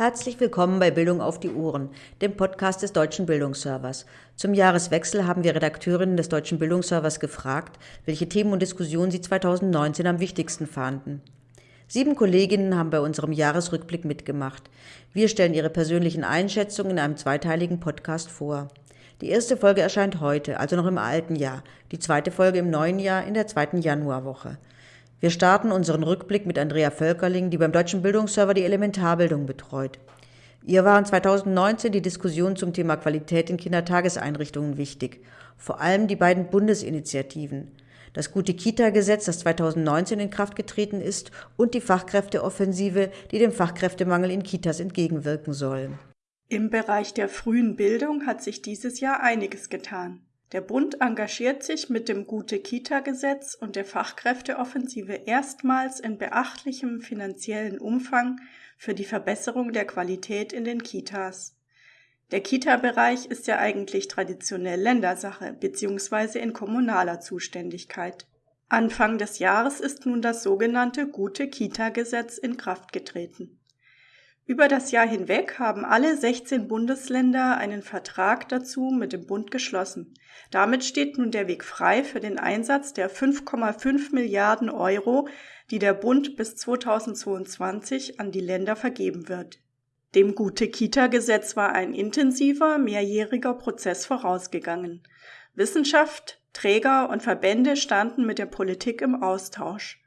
Herzlich willkommen bei Bildung auf die Ohren, dem Podcast des Deutschen Bildungsservers. Zum Jahreswechsel haben wir Redakteurinnen des Deutschen Bildungsservers gefragt, welche Themen und Diskussionen sie 2019 am wichtigsten fanden. Sieben Kolleginnen haben bei unserem Jahresrückblick mitgemacht. Wir stellen ihre persönlichen Einschätzungen in einem zweiteiligen Podcast vor. Die erste Folge erscheint heute, also noch im alten Jahr, die zweite Folge im neuen Jahr in der zweiten Januarwoche. Wir starten unseren Rückblick mit Andrea Völkerling, die beim Deutschen Bildungsserver die Elementarbildung betreut. Ihr waren 2019 die Diskussionen zum Thema Qualität in Kindertageseinrichtungen wichtig, vor allem die beiden Bundesinitiativen. Das gute Kita-Gesetz, das 2019 in Kraft getreten ist, und die Fachkräfteoffensive, die dem Fachkräftemangel in Kitas entgegenwirken soll. Im Bereich der frühen Bildung hat sich dieses Jahr einiges getan. Der Bund engagiert sich mit dem Gute-Kita-Gesetz und der Fachkräfteoffensive erstmals in beachtlichem finanziellen Umfang für die Verbesserung der Qualität in den Kitas. Der Kita-Bereich ist ja eigentlich traditionell Ländersache bzw. in kommunaler Zuständigkeit. Anfang des Jahres ist nun das sogenannte Gute-Kita-Gesetz in Kraft getreten. Über das Jahr hinweg haben alle 16 Bundesländer einen Vertrag dazu mit dem Bund geschlossen. Damit steht nun der Weg frei für den Einsatz der 5,5 Milliarden Euro, die der Bund bis 2022 an die Länder vergeben wird. Dem Gute-Kita-Gesetz war ein intensiver, mehrjähriger Prozess vorausgegangen. Wissenschaft, Träger und Verbände standen mit der Politik im Austausch.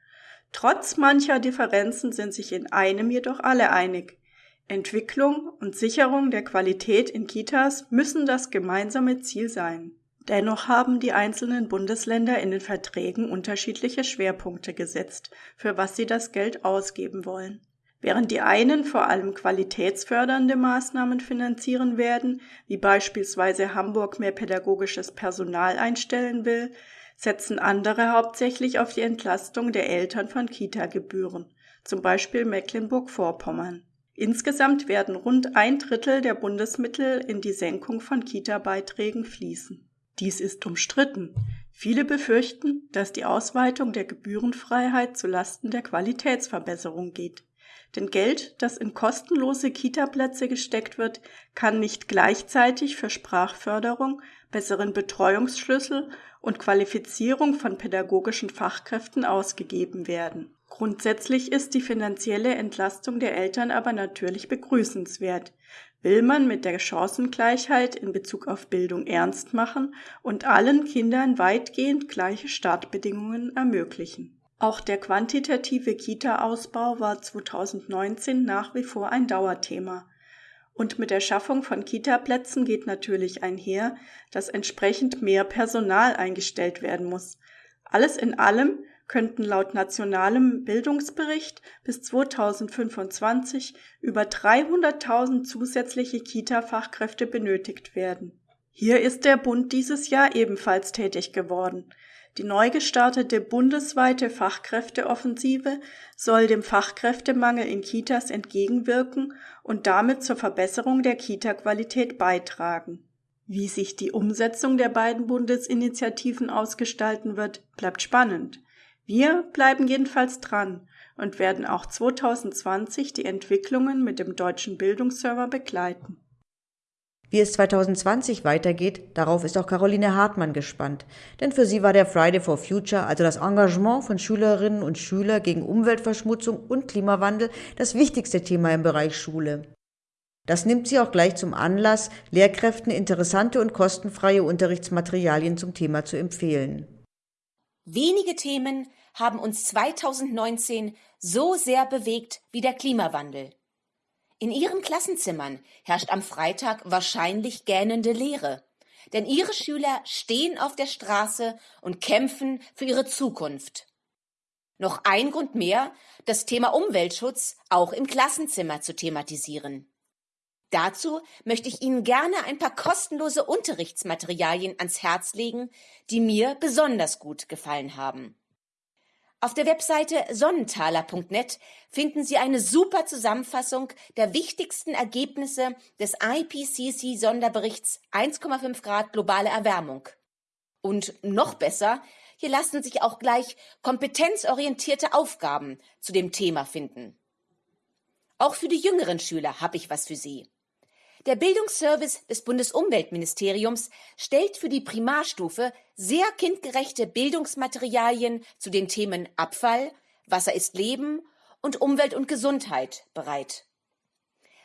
Trotz mancher Differenzen sind sich in einem jedoch alle einig. Entwicklung und Sicherung der Qualität in Kitas müssen das gemeinsame Ziel sein. Dennoch haben die einzelnen Bundesländer in den Verträgen unterschiedliche Schwerpunkte gesetzt, für was sie das Geld ausgeben wollen. Während die einen vor allem qualitätsfördernde Maßnahmen finanzieren werden, wie beispielsweise Hamburg mehr pädagogisches Personal einstellen will, setzen andere hauptsächlich auf die Entlastung der Eltern von Kita-Gebühren, zum Beispiel Mecklenburg-Vorpommern. Insgesamt werden rund ein Drittel der Bundesmittel in die Senkung von Kita-Beiträgen fließen. Dies ist umstritten. Viele befürchten, dass die Ausweitung der Gebührenfreiheit zu Lasten der Qualitätsverbesserung geht. Denn Geld, das in kostenlose Kita-Plätze gesteckt wird, kann nicht gleichzeitig für Sprachförderung, besseren Betreuungsschlüssel und Qualifizierung von pädagogischen Fachkräften ausgegeben werden. Grundsätzlich ist die finanzielle Entlastung der Eltern aber natürlich begrüßenswert. Will man mit der Chancengleichheit in Bezug auf Bildung ernst machen und allen Kindern weitgehend gleiche Startbedingungen ermöglichen. Auch der quantitative Kita-Ausbau war 2019 nach wie vor ein Dauerthema. Und mit der Schaffung von Kita-Plätzen geht natürlich einher, dass entsprechend mehr Personal eingestellt werden muss. Alles in allem könnten laut nationalem Bildungsbericht bis 2025 über 300.000 zusätzliche Kita-Fachkräfte benötigt werden. Hier ist der Bund dieses Jahr ebenfalls tätig geworden. Die neu gestartete bundesweite Fachkräfteoffensive soll dem Fachkräftemangel in Kitas entgegenwirken und damit zur Verbesserung der Kita-Qualität beitragen. Wie sich die Umsetzung der beiden Bundesinitiativen ausgestalten wird, bleibt spannend. Wir bleiben jedenfalls dran und werden auch 2020 die Entwicklungen mit dem deutschen Bildungsserver begleiten. Wie es 2020 weitergeht, darauf ist auch Caroline Hartmann gespannt. Denn für sie war der Friday for Future, also das Engagement von Schülerinnen und Schülern gegen Umweltverschmutzung und Klimawandel, das wichtigste Thema im Bereich Schule. Das nimmt sie auch gleich zum Anlass, Lehrkräften interessante und kostenfreie Unterrichtsmaterialien zum Thema zu empfehlen. Wenige Themen haben uns 2019 so sehr bewegt wie der Klimawandel. In ihren Klassenzimmern herrscht am Freitag wahrscheinlich gähnende Leere, denn ihre Schüler stehen auf der Straße und kämpfen für ihre Zukunft. Noch ein Grund mehr, das Thema Umweltschutz auch im Klassenzimmer zu thematisieren. Dazu möchte ich Ihnen gerne ein paar kostenlose Unterrichtsmaterialien ans Herz legen, die mir besonders gut gefallen haben. Auf der Webseite sonnentaler.net finden Sie eine super Zusammenfassung der wichtigsten Ergebnisse des IPCC Sonderberichts 1,5 Grad globale Erwärmung. Und noch besser, hier lassen sich auch gleich kompetenzorientierte Aufgaben zu dem Thema finden. Auch für die jüngeren Schüler habe ich was für Sie. Der Bildungsservice des Bundesumweltministeriums stellt für die Primarstufe sehr kindgerechte Bildungsmaterialien zu den Themen Abfall, Wasser ist Leben und Umwelt und Gesundheit bereit.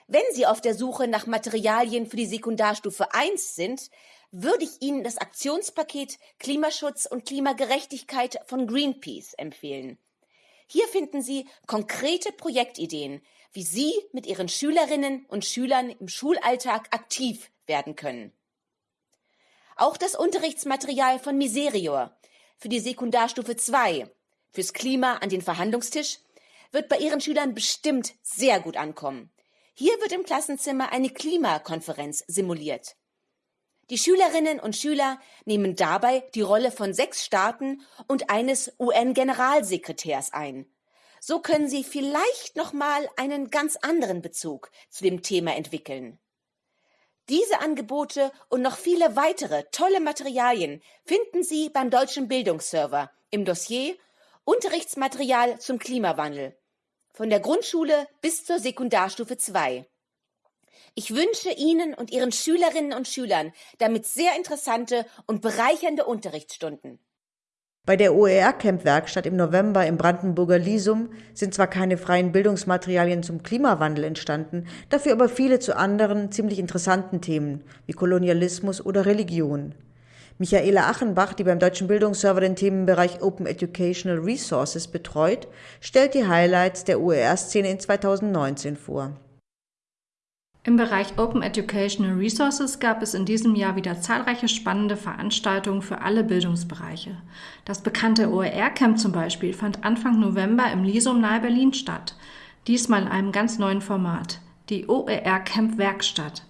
Wenn Sie auf der Suche nach Materialien für die Sekundarstufe 1 sind, würde ich Ihnen das Aktionspaket Klimaschutz und Klimagerechtigkeit von Greenpeace empfehlen. Hier finden Sie konkrete Projektideen, wie Sie mit Ihren Schülerinnen und Schülern im Schulalltag aktiv werden können. Auch das Unterrichtsmaterial von Miserior für die Sekundarstufe 2 fürs Klima an den Verhandlungstisch wird bei Ihren Schülern bestimmt sehr gut ankommen. Hier wird im Klassenzimmer eine Klimakonferenz simuliert. Die Schülerinnen und Schüler nehmen dabei die Rolle von sechs Staaten und eines UN-Generalsekretärs ein. So können sie vielleicht noch mal einen ganz anderen Bezug zu dem Thema entwickeln. Diese Angebote und noch viele weitere tolle Materialien finden Sie beim Deutschen Bildungsserver im Dossier Unterrichtsmaterial zum Klimawandel von der Grundschule bis zur Sekundarstufe 2. Ich wünsche Ihnen und Ihren Schülerinnen und Schülern damit sehr interessante und bereichernde Unterrichtsstunden. Bei der OER-Camp-Werkstatt im November im Brandenburger Lisum sind zwar keine freien Bildungsmaterialien zum Klimawandel entstanden, dafür aber viele zu anderen ziemlich interessanten Themen wie Kolonialismus oder Religion. Michaela Achenbach, die beim Deutschen Bildungsserver den Themenbereich Open Educational Resources betreut, stellt die Highlights der OER-Szene in 2019 vor. Im Bereich Open Educational Resources gab es in diesem Jahr wieder zahlreiche spannende Veranstaltungen für alle Bildungsbereiche. Das bekannte OER-Camp zum Beispiel fand Anfang November im Lisum nahe Berlin statt. Diesmal in einem ganz neuen Format, die OER-Camp Werkstatt.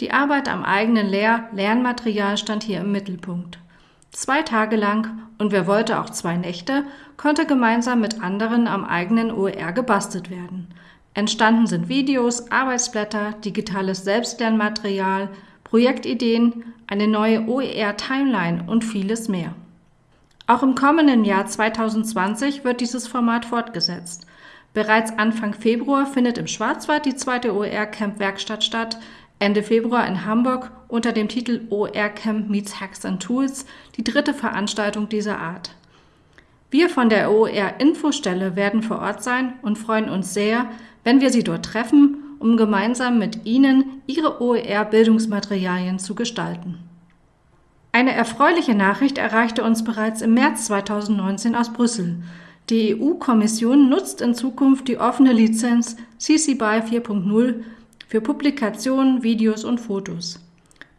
Die Arbeit am eigenen Lehr Lernmaterial stand hier im Mittelpunkt. Zwei Tage lang und wer wollte auch zwei Nächte, konnte gemeinsam mit anderen am eigenen OER gebastelt werden. Entstanden sind Videos, Arbeitsblätter, digitales Selbstlernmaterial, Projektideen, eine neue OER-Timeline und vieles mehr. Auch im kommenden Jahr 2020 wird dieses Format fortgesetzt. Bereits Anfang Februar findet im Schwarzwald die zweite OER-Camp-Werkstatt statt, Ende Februar in Hamburg unter dem Titel OER Camp Meets Hacks and Tools die dritte Veranstaltung dieser Art. Wir von der OER Infostelle werden vor Ort sein und freuen uns sehr, wenn wir Sie dort treffen, um gemeinsam mit Ihnen Ihre OER-Bildungsmaterialien zu gestalten. Eine erfreuliche Nachricht erreichte uns bereits im März 2019 aus Brüssel. Die EU-Kommission nutzt in Zukunft die offene Lizenz CC BY 4.0 für Publikationen, Videos und Fotos.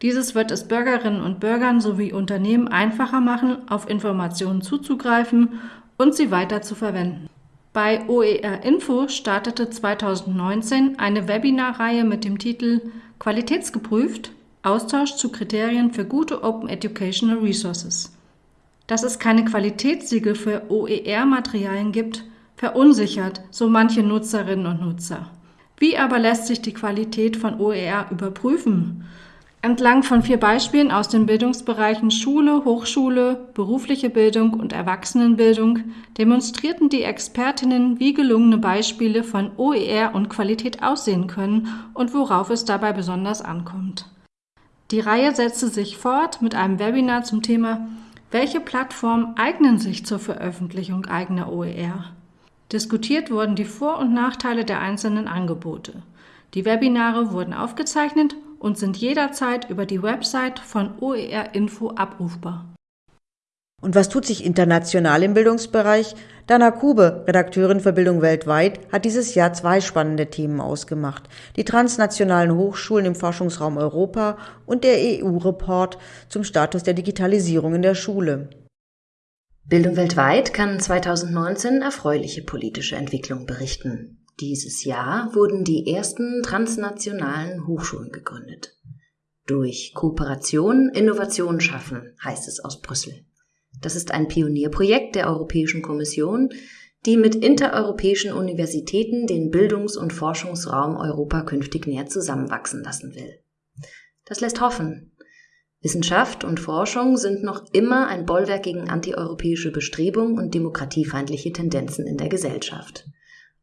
Dieses wird es Bürgerinnen und Bürgern sowie Unternehmen einfacher machen, auf Informationen zuzugreifen und sie weiter zu verwenden. Bei OER Info startete 2019 eine Webinarreihe mit dem Titel Qualitätsgeprüft Austausch zu Kriterien für gute Open Educational Resources. Dass es keine Qualitätssiegel für OER-Materialien gibt, verunsichert so manche Nutzerinnen und Nutzer. Wie aber lässt sich die Qualität von OER überprüfen? Entlang von vier Beispielen aus den Bildungsbereichen Schule, Hochschule, berufliche Bildung und Erwachsenenbildung demonstrierten die Expertinnen, wie gelungene Beispiele von OER und Qualität aussehen können und worauf es dabei besonders ankommt. Die Reihe setzte sich fort mit einem Webinar zum Thema Welche Plattformen eignen sich zur Veröffentlichung eigener OER? Diskutiert wurden die Vor- und Nachteile der einzelnen Angebote. Die Webinare wurden aufgezeichnet und sind jederzeit über die Website von OER Info abrufbar. Und was tut sich international im Bildungsbereich? Dana Kube, Redakteurin für Bildung weltweit, hat dieses Jahr zwei spannende Themen ausgemacht. Die transnationalen Hochschulen im Forschungsraum Europa und der EU-Report zum Status der Digitalisierung in der Schule. Bildung weltweit kann 2019 erfreuliche politische Entwicklungen berichten. Dieses Jahr wurden die ersten transnationalen Hochschulen gegründet. Durch Kooperation Innovation schaffen, heißt es aus Brüssel. Das ist ein Pionierprojekt der Europäischen Kommission, die mit intereuropäischen Universitäten den Bildungs- und Forschungsraum Europa künftig näher zusammenwachsen lassen will. Das lässt hoffen. Wissenschaft und Forschung sind noch immer ein Bollwerk gegen antieuropäische Bestrebungen und demokratiefeindliche Tendenzen in der Gesellschaft.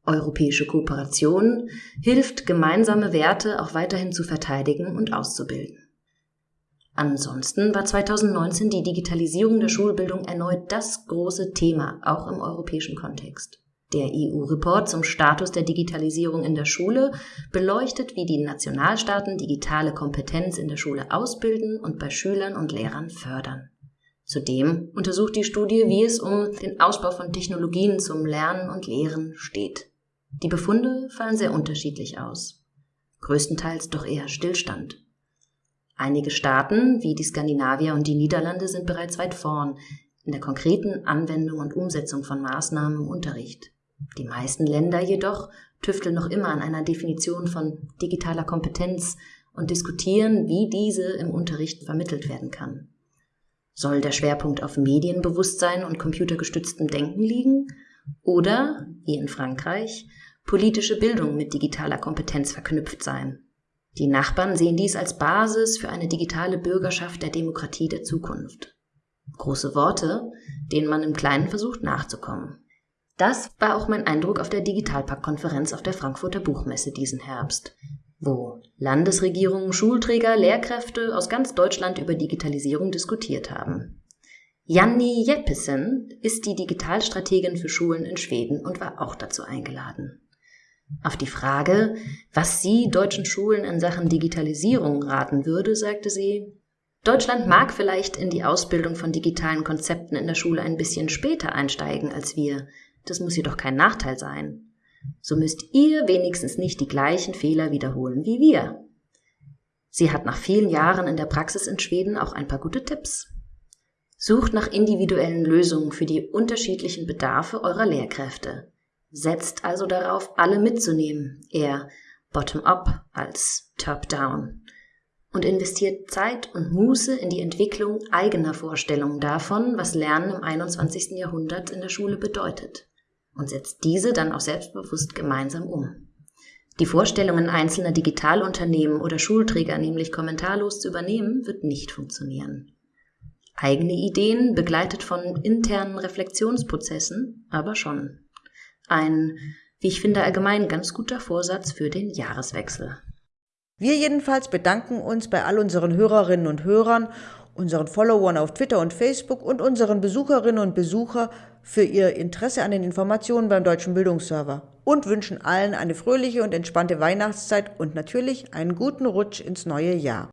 Europäische Kooperation hilft, gemeinsame Werte auch weiterhin zu verteidigen und auszubilden. Ansonsten war 2019 die Digitalisierung der Schulbildung erneut das große Thema, auch im europäischen Kontext. Der EU-Report zum Status der Digitalisierung in der Schule beleuchtet, wie die Nationalstaaten digitale Kompetenz in der Schule ausbilden und bei Schülern und Lehrern fördern. Zudem untersucht die Studie, wie es um den Ausbau von Technologien zum Lernen und Lehren steht. Die Befunde fallen sehr unterschiedlich aus. Größtenteils doch eher Stillstand. Einige Staaten, wie die Skandinavier und die Niederlande, sind bereits weit vorn in der konkreten Anwendung und Umsetzung von Maßnahmen im Unterricht. Die meisten Länder jedoch tüfteln noch immer an einer Definition von digitaler Kompetenz und diskutieren, wie diese im Unterricht vermittelt werden kann. Soll der Schwerpunkt auf Medienbewusstsein und computergestütztem Denken liegen? Oder, wie in Frankreich, politische Bildung mit digitaler Kompetenz verknüpft sein? Die Nachbarn sehen dies als Basis für eine digitale Bürgerschaft der Demokratie der Zukunft. Große Worte, denen man im Kleinen versucht nachzukommen. Das war auch mein Eindruck auf der Digitalpakt-Konferenz auf der Frankfurter Buchmesse diesen Herbst, wo Landesregierungen, Schulträger, Lehrkräfte aus ganz Deutschland über Digitalisierung diskutiert haben. Janni Jeppesen ist die Digitalstrategin für Schulen in Schweden und war auch dazu eingeladen. Auf die Frage, was sie deutschen Schulen in Sachen Digitalisierung raten würde, sagte sie, Deutschland mag vielleicht in die Ausbildung von digitalen Konzepten in der Schule ein bisschen später einsteigen als wir, das muss jedoch kein Nachteil sein. So müsst ihr wenigstens nicht die gleichen Fehler wiederholen wie wir. Sie hat nach vielen Jahren in der Praxis in Schweden auch ein paar gute Tipps. Sucht nach individuellen Lösungen für die unterschiedlichen Bedarfe eurer Lehrkräfte. Setzt also darauf, alle mitzunehmen, eher bottom-up als top-down. Und investiert Zeit und Muße in die Entwicklung eigener Vorstellungen davon, was Lernen im 21. Jahrhundert in der Schule bedeutet und setzt diese dann auch selbstbewusst gemeinsam um. Die Vorstellungen einzelner Digitalunternehmen oder Schulträger nämlich kommentarlos zu übernehmen, wird nicht funktionieren. Eigene Ideen, begleitet von internen Reflexionsprozessen, aber schon. Ein, wie ich finde, allgemein ganz guter Vorsatz für den Jahreswechsel. Wir jedenfalls bedanken uns bei all unseren Hörerinnen und Hörern unseren Followern auf Twitter und Facebook und unseren Besucherinnen und Besucher für ihr Interesse an den Informationen beim Deutschen Bildungsserver und wünschen allen eine fröhliche und entspannte Weihnachtszeit und natürlich einen guten Rutsch ins neue Jahr.